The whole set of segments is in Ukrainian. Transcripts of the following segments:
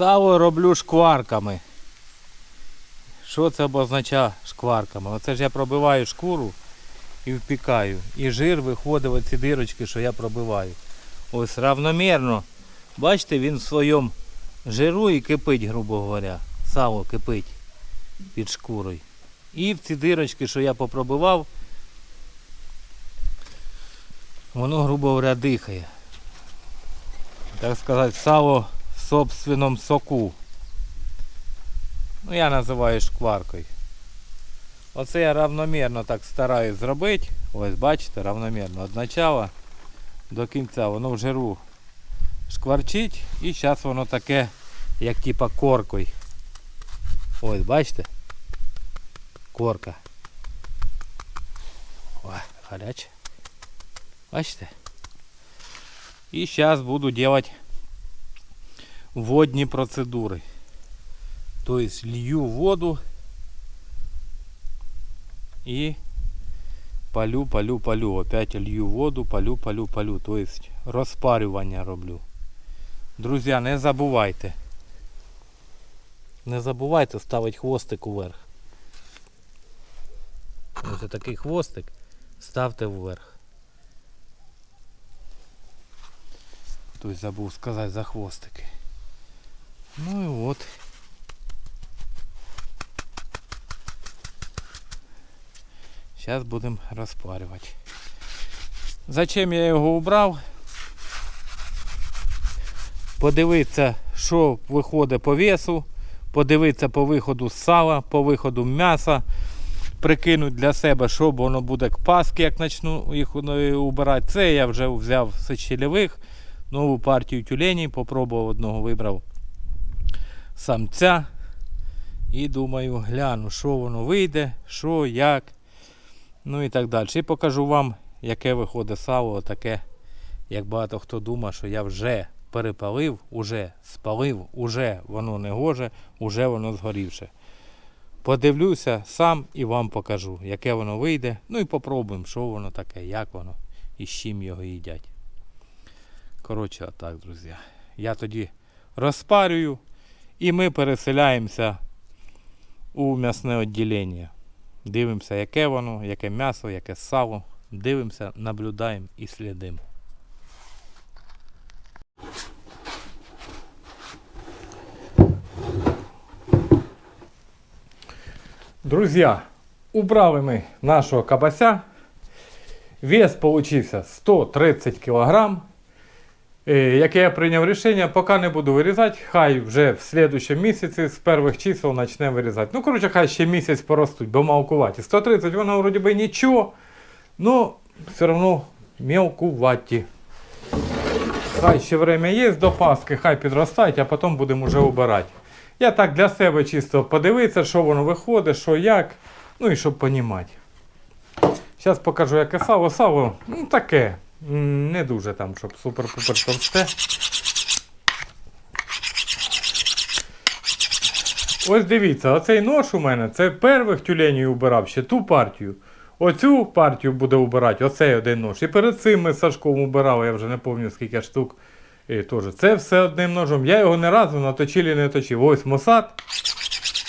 Сало роблю шкварками. Що це обозначає шкварками? Оце ж я пробиваю шкуру і впікаю. І жир виходить оці дирочки, що я пробиваю. Ось равномірно. Бачите, він в своєму жиру і кипить, грубо говоря. Сало кипить під шкурою. І в ці дирочки, що я попробивав, воно, грубо говоря, дихає. Так сказати, сало в собственному соку. Ну, я називаю шкваркою. Оце я равномірно так стараюсь зробити. Ось бачите, равномірно. Від начала до кінця воно в жиру шкварчить і зараз воно таке, як типа коркою. Ось, бачите? Корка. О, гаряче. Бачите? І зараз буду делать водні процедури. Тобто лью воду и палю, палю, палю. Опять лью воду, палю, палю, палю. То есть розпарювання роблю. Друзі, не забувайте. Не забувайте ставити хвостик уверх. Ось такий хвостик ставте вверх. Тобто забув сказати за хвостики. Ну і от. Зараз будемо розпарювати. Зачем я його убрав? Подивитися, що виходить по весу, подивитися по виходу сала, по виходу м'яса, прикинуть для себе, що воно буде к паски, як почну їх убирати. Це я вже взяв з щелевих, нову партію тюленів, попробував одного, вибрав самця. І думаю, гляну, що воно вийде, що, як. Ну і так далі. І покажу вам, яке виходить сало, таке, як багато хто думає, що я вже перепалив, уже спалив, уже воно не гоже, уже воно згорівше. Подивлюся сам і вам покажу, яке воно вийде. Ну і попробуємо, що воно таке, як воно і з чим його їдять. Коротше, отак, друзі. Я тоді розпарюю і ми переселяємося у м'ясне відділення. Дивимося, яке воно, яке м'ясо, яке сало. Дивимося, наблюдаємо і слідимо. Друзі, убрали ми нашого кабася. Вес получився 130 кг. Яке я прийняв рішення, поки не буду вирізати, хай вже в слідчому місяці з перших чисел почне вирізати. Ну, коротше, хай ще місяць поростуть, бо мелкуваті. 130 воно вроді би нічого, ну все одно мелкуваті. Хай ще время є до Пасхи, хай підростають, а потім будемо вже обирати. Я так для себе чисто подивитися, що воно виходить, що як, ну і щоб розуміти. Зараз покажу, яке сало. Сало ну, таке. Не дуже там, щоб супер-пупер товсте. Ось дивіться, оцей нож у мене це первих тюленів убирав ще ту партію. Оцю партію буде убирати, оцей один нож. І перед цим ми з Сашком убирали, я вже не пам'ятаю скільки штук. І теж. Це все одним ножом. Я його не разу на точилі не точив. Ось мосад.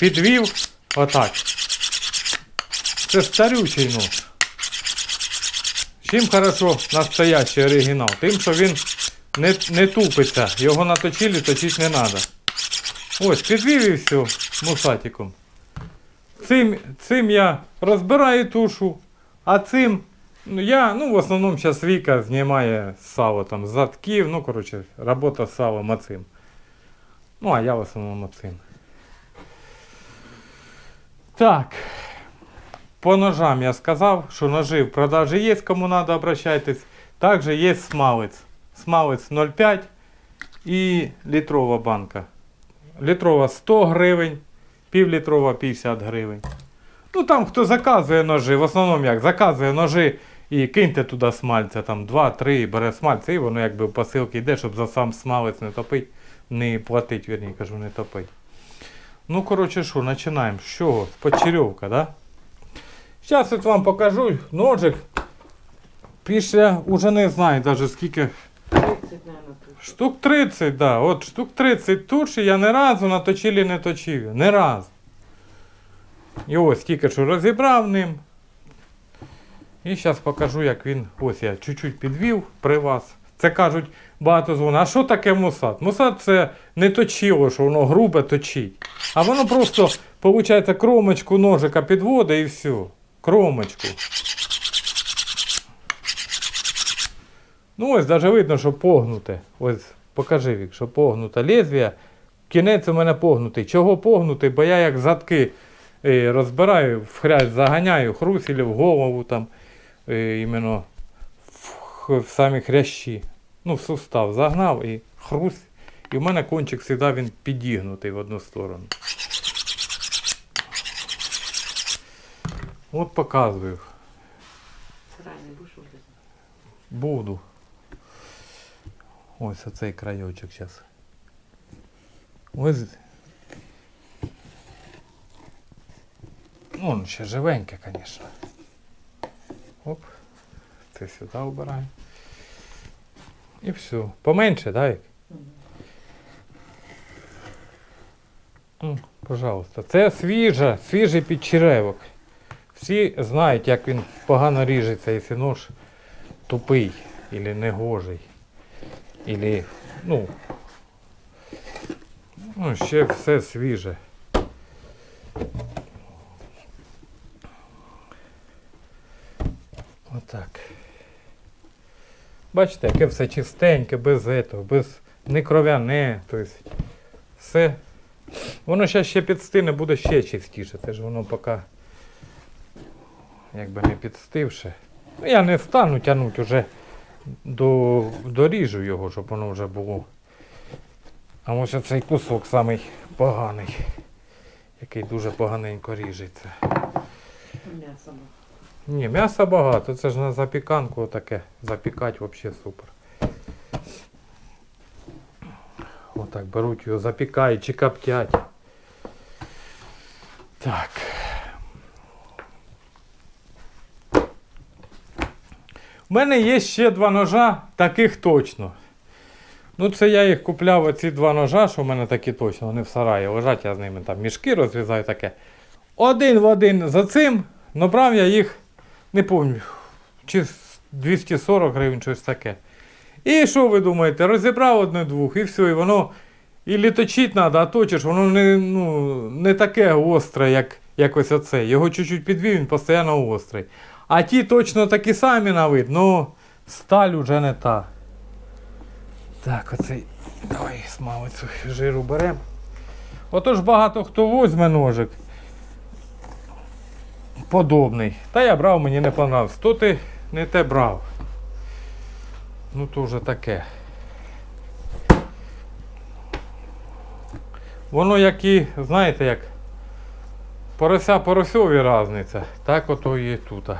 Підвів. Отак. Це старючий нож. Чим хорошо настоящий оригінал? Тим, що він не, не тупиться. Його на точилі точити не треба. Ось, підвів все мусатиком. Цим, цим я розбираю тушу, а цим ну, я, ну, в основному зараз Віка знімає сало там з задків, ну, коротше, робота з салом оцим. Ну, а я в основному оцим. Так. По ножам я сказав, що ножи в продажі є, кому треба обращайтесь. Також є смалець. Смалець 0,5 і літрова банка. Літрова 100 гривень, півлітрова 50 гривень. Ну там хто заказує ножі, в основному як заказує ножі і киньте туди смальця, там 2-3 бере смальця, і воно якби в посилки йде, щоб за сам смалець не топить, не платить, вірні, кажу, не топить. Ну, коротше, що, починаємо. З чого? З почерьовка, да? Зараз от вам покажу ножик. Після, уже не знаю навіть скільки. 30 наверное. Штук 30, да. От штук 30 туші я ні разу на точилі не точив. Ні разу. І ось тільки що розібрав ним. І зараз покажу, як він. Ось я чуть-чуть підвів при вас. Це кажуть, багато дзвонить. А що таке мусат? Мусат це не точило, що воно грубе точить. А воно просто, виходить, кромочку ножика підводить і все. Кромочку. Ну ось навіть видно, що погнуте. Ось покажи Вік, що погнуте лезвія. Кінець у мене погнутий. Чого погнутий? Бо я як задки е, розбираю, в хрясь заганяю, хрусілі в голову там, е, іменно в, самі хрящі. Ну, в сустав загнав і хрус. І в мене кончик завжди він підігнутий в одну сторону. От показую. Сарай не будеш вилізати? Буду. Ось оцей крайочок зараз. Ось. Ну, он ще живеньке, звісно. Оп. Це сюди обираємо. І все. Поменше, да, Пожалуйста. Це свіжа, свіжий підчеревок. Всі знають, як він погано ріжеться, якщо нож тупий или негожий. Или, ну, ну, ще все свіже. Отак. Бачите, яке все чистеньке, без этого, без не кров'яне, тобто все. Воно ще ще підстине, буде ще чистіше. Це ж воно поки якби не підстивше. Ну, Я не стану тягнути вже до, доріжу його, щоб воно вже було. А ось оцей кусок самий поганий, який дуже поганенько ріжеться. М'ясо. Ні, м'яса багато, це ж на запіканку таке. Запікати взагалі супер. Отак беруть його, запікають чи коптять. Так. У мене є ще два ножа, таких точно. Ну, це я їх купляв оці два ножа, що в мене такі точно, вони в сараї лежать, я з ними там мішки розв'язаю таке. Один в один за цим, но брав я їх, не пам'ятаю, чи 240 гривень, щось таке. І що ви думаєте, розібрав одне-двох і все, і воно і літочить треба, а точиш, воно не, ну, не таке гостре, як, як ось оце. Його чуть-чуть підвів, він постійно гострий. А ті точно такі самі на вид, ну сталь уже не та. Так, оцей. Давай смалицю жиру беремо. Отож багато хто возьме ножик. Подобний. Та я брав, мені не понравився. То ти не те брав. Ну то вже таке. Воно як і, знаєте, як порося поросьові разниця. Так ото і тут.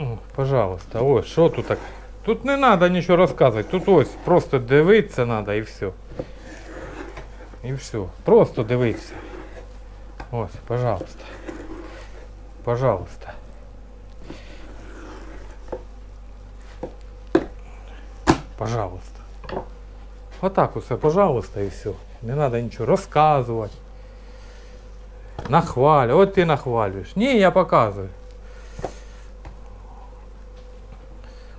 О, пожалуйста, ось, що тут так? Тут не треба нічого розказувати. Тут ось просто дивитися треба і все. І все. Просто дивитися. Ось, пожалуйста. Пожалуйста. Пожалуйста. Отак усе, пожалуйста, і все. Не треба нічого розказувати. Нахвалю. От ти нахвалюєш. Ні, я показую.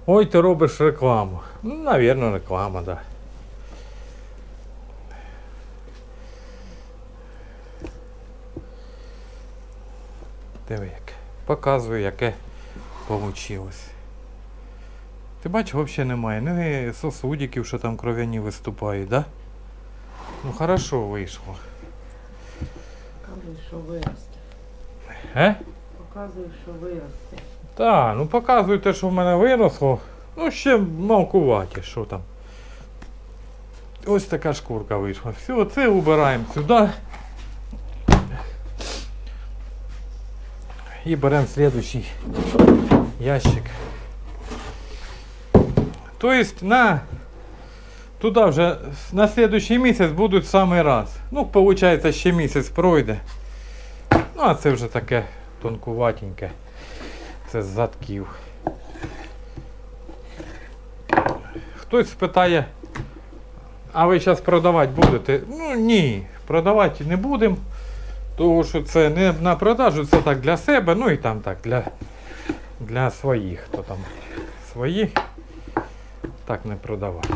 Ой, ти робиш рекламу. Ну, навірно, реклама, так. Да. Диви яке. Показую, яке вийшло. Ти бачиш, взагалі немає. Не сосудиків, що там кров'яні виступають, да? Ну хорошо вийшло. Показуй, що виросте. Е? Показуй, що виросте. Так, ну показуй те, що в мене виросло. Ну, ще малкуваті, що там. Ось така шкурка вийшла. Все, це убираємо сюди. І беремо слідуючий ящик. Тобто на туди вже на слідуючий місяць будуть самий раз. Ну, виходить, ще місяць пройде. Ну, а це вже таке тонкуватеньке. Це з задків. хтось спитає, а ви зараз продавати будете? Ну ні, продавати не будемо. Тому що це не на продажу, це так для себе, ну і там так, для, для своїх, хто там свої, так не продавати.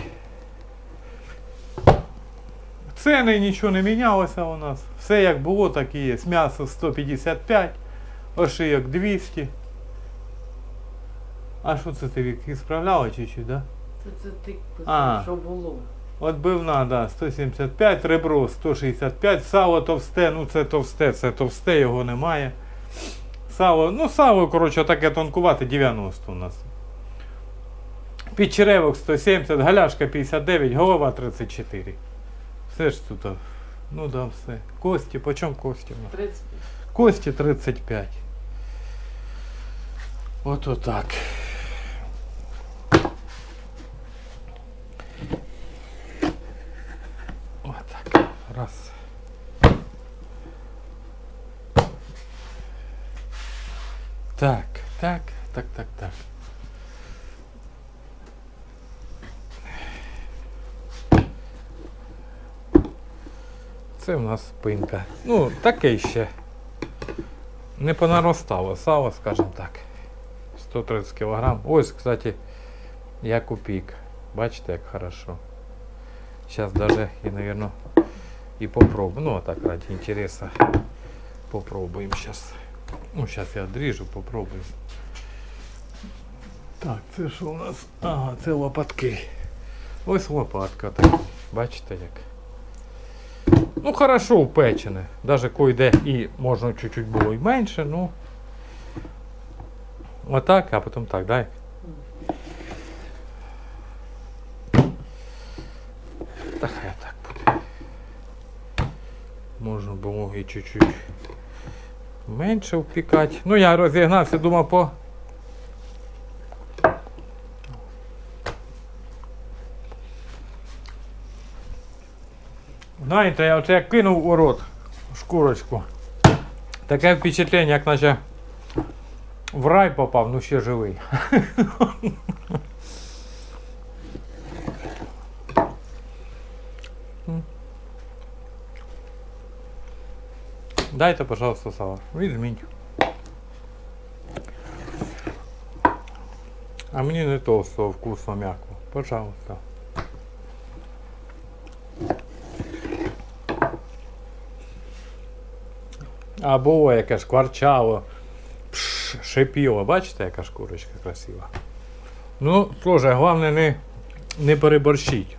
Ціни нічого не мінялося у нас. Все як було, так і є. М'ясо 155, ошийок 200. А що це ти справляла чуть-чуть, да? Це, це ти А. що було. Отбивна, да, 175, ребро 165, сало товсте, ну це товсте, це товсте, його немає. Сало, ну сало, коротше, таке тонкувате 90 у нас. Підчеревок 170, галяшка 59, голова 34. Все ж тут, ну да, все. Кості, по чому кості у нас? 30. Кості 35. От отак. Отак. Раз. Так, так, так, так, так. Це в нас спинка. Ну, таке ще. Не понаростало сало, скажімо так. 130 кг. Ось, кстати, як у пік. Бачите, як хорошо. Сейчас даже и, наверное, и попробую. Ну, а так ради интереса попробуем сейчас. Ну, сейчас я отрежу, попробуем. Так, це що у нас? Ага, це лопатки. Ось лопатка так. Бачите як. Ну, хорошо упечене. Даже кое-де і можна чуть-чуть було і менше, ну. Отак, а потім так, дай. Та хай так буде. Можна було і чуть-чуть менше впікати. Ну, я розігнався, думав по. Знаєте, я оце як кинув у рот шкурочку. Таке впечатлення, як наче в рай попав, ну ще живий. Дайте, пожалуйста, сало. Візьміть. А мені не толстого вкусно м'яко. Пожалуйста. А було яке шкварчало, пш, шипіло. Бачите, яка шкурочка красива. Ну, теж, головне не, не переборщіть.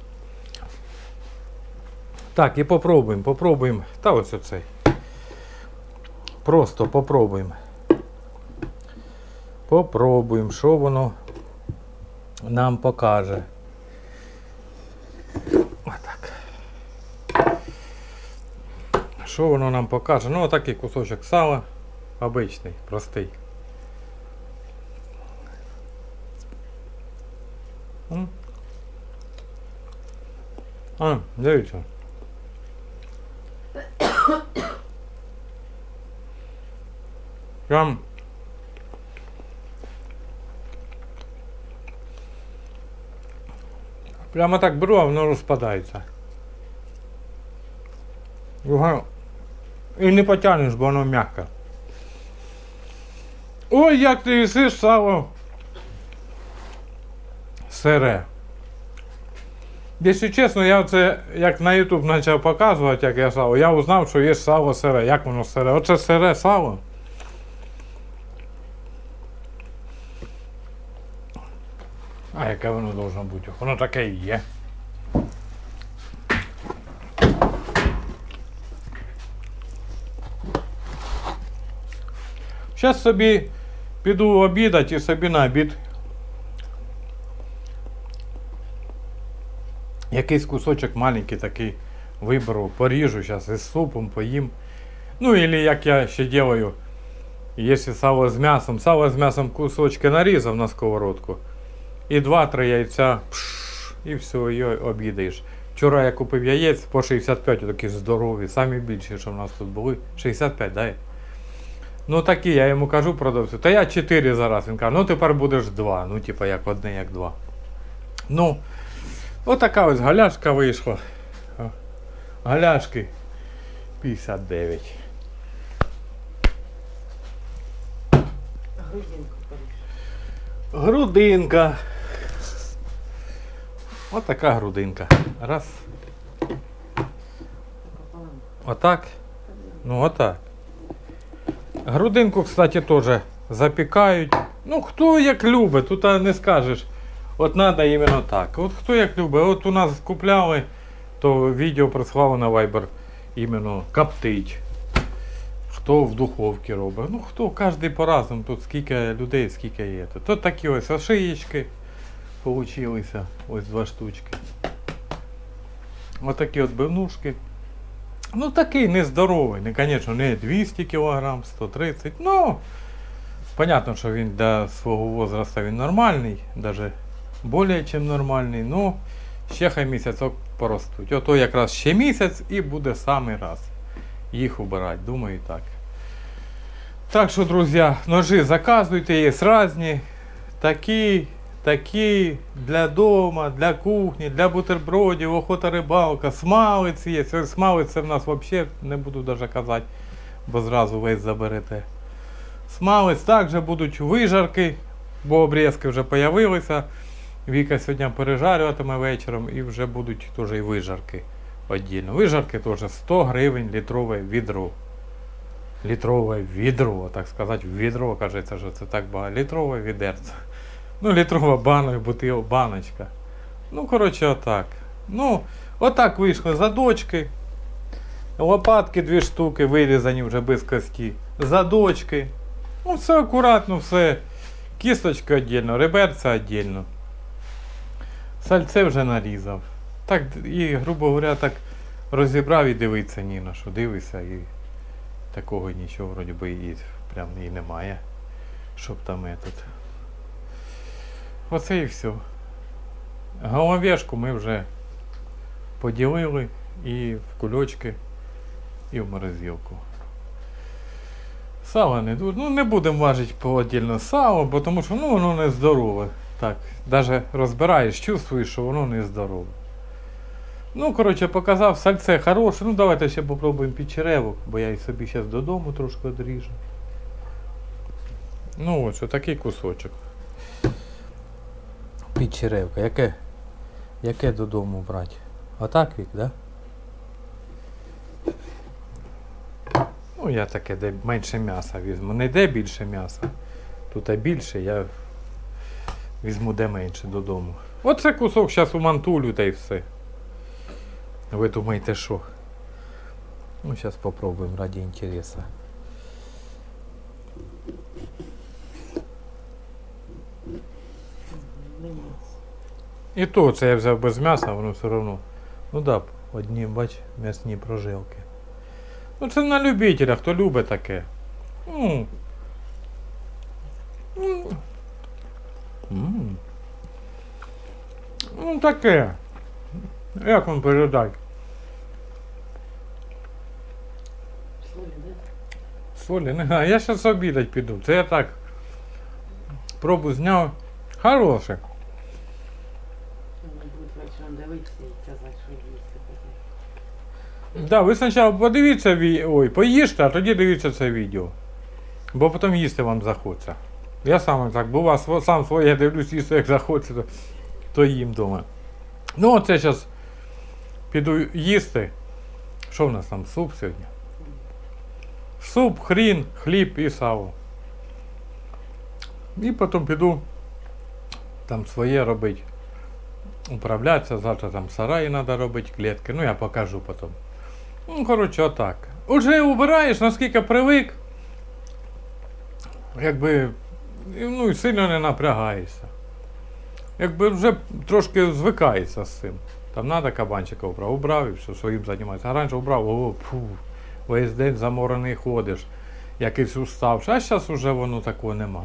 Так, і попробуємо, попробуємо. Та ось оцей. Просто попробуємо. Попробуємо, що воно нам покаже. Отак. Що воно нам покаже? Ну, отакий кусочок сала. Обичний, простий. А, дивіться. Прям Прямо так беру, а воно розпадається. І не потягнеш, бо воно м'яке. Ой, як ти їсиш сало. Сире. Якщо чесно, я це як на YouTube почав показувати, як я сало, я узнав, що є сало сире. Як воно сире? Оце сире сало. А яке воно должно бути? Воно таке і є. Зараз собі піду обідати і собі на обід. Якийсь кусочок маленький такий виберу, поріжу зараз із супом, поїм. Ну, или як я ще делаю, якщо сало з м'ясом, сало з м'ясом кусочки нарізав на сковородку. І 2-3 яйця, пш, і все, і обідаєш. Вчора я купив яєць по 65, такі здорові, самі більші, що в нас тут були. 65, дай. Ну такі, я йому кажу продавцю, та я 4 зараз. Він каже, ну тепер будеш 2. Ну, типа як одне, як два. Ну, Отака ось галяшка вийшла. Галяшки 59. Грудинку поріж. Грудинка. Отака грудинка. Раз. Отак. Ну отак. Грудинку, кстати, теж запікають. Ну, хто як любить, тут не скажеш. От треба іменно так. От хто як любить. От у нас купляли, то відео прислали на Viber іменно коптить. Хто в духовці робить. Ну хто, кожен по-разному. Тут скільки людей, скільки є. Тут такі ось ошиєчки получилися. Ось два штучки. Отакі от бивнушки. Ну такий нездоровий, не, звісно, не 200 кг, 130 Ну, понятно, що він для свого возрасту він нормальний, навіть більше, ніж нормальний. Ну, ще хай місяцок поростуть. Ото якраз ще місяць і буде самий раз їх убирати, думаю так. Так що, друзі, ножи заказуйте, є різні. Такі, такі для дома, для кухні, для бутербродів, охота рибалка, смалець є. Це в нас взагалі не буду навіть казати, бо зразу весь заберете. Смалець також будуть вижарки, бо обрізки вже з'явилися. Віка сьогодні пережарюватиме вечором і вже будуть теж і вижарки віддільно. Вижарки теж 100 гривень літрове відро. Літрове відро, так сказати, відро, кажеться, що це так багато. Літрове відерце. Ну, літрова банка, бутил, баночка. Ну, коротше, отак. Ну, отак вийшли задочки. Лопатки дві штуки вирізані вже без кості. Задочки. Ну, все акуратно, все. Кісточка віддільно, реберця віддільно. Сальце вже нарізав. Так, і, грубо говоря, так розібрав і дивиться ні на що. Дивися і такого нічого вроді би і прям і немає. Щоб там этот. Оце і все. Головешку ми вже поділили і в кульочки, і в морозилку. Сало не дуже. Ну не будемо важити по отдільно сало, бо тому що ну, воно не здорове. Так, навіть розбираєш, чувствуєш, що воно не здорове. Ну, коротше, показав, сальце хороше. Ну давайте ще попробуємо печеревок, бо я і собі зараз додому трошки одріжу. Ну ось отакий кусочок. Печеревка. Яке? Яке додому брати? Отак вік, да? Ну, я таке, де менше м'яса візьму. Не де більше м'яса. Тут а більше, я візьму де менше додому. Оце кусок зараз у мантулю та й все. Ви думаєте, що? Ну, зараз попробуємо раді інтересу. Мені. І то це я взяв без м'яса, воно все одно. Ну да, одні, бач, м'ясні прожилки. Ну це на любителя, хто любить таке. Ну. Ну, М. ну таке. Як вам передати? Солі, не знаю, я зараз обідать піду. Це я так. Пробу зняв. Хороше. Вони будуть вечором дивитися і казати, що їсти таке. Да, ви спочатку подивіться. Ой, поїжте, а тоді дивіться це відео. Бо потім їсти вам захочеться. Я сам так бува, сво- сам своє дивлюсь, їсти як захочеться, то, їм вдома. Ну, оце зараз піду їсти. Що в нас там? Суп сьогодні? Суп, хрін, хліб і сало. І потім піду там своє робити. Управлятися, завтра там сараї треба робити, клітки. Ну я покажу потім. Ну, коротше, отак. Уже убираєш, наскільки привик. Якби. Ну і сильно не напрягаєшся. Якби вже трошки звикається з цим. Там треба кабанчика убрав, убрав і все, своїм займається. А раніше убрав, о, фу, весь день заморений ходиш, якийсь уставший. А зараз вже воно такого нема.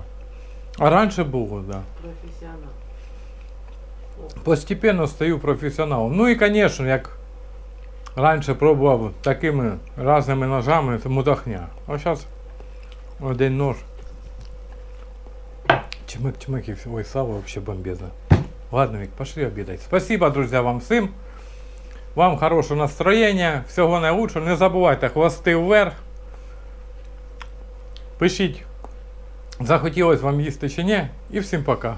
А раніше було, так. Да. Професіонал. Постепенно стаю професіоналом. Ну і, звісно, як раніше пробував такими різними ножами, це мудахня. А зараз один нож. Чмик, чмик і. Ой, сало взагалі бомбезне. Ладно, Вик, пошли обедать. Спасибо, друзья, вам всім. Вам хорошого настроєння, всього найкращого. Не забувайте хвости вверх. Пишіть, захотілось вам їсти чи ні. І всім пока.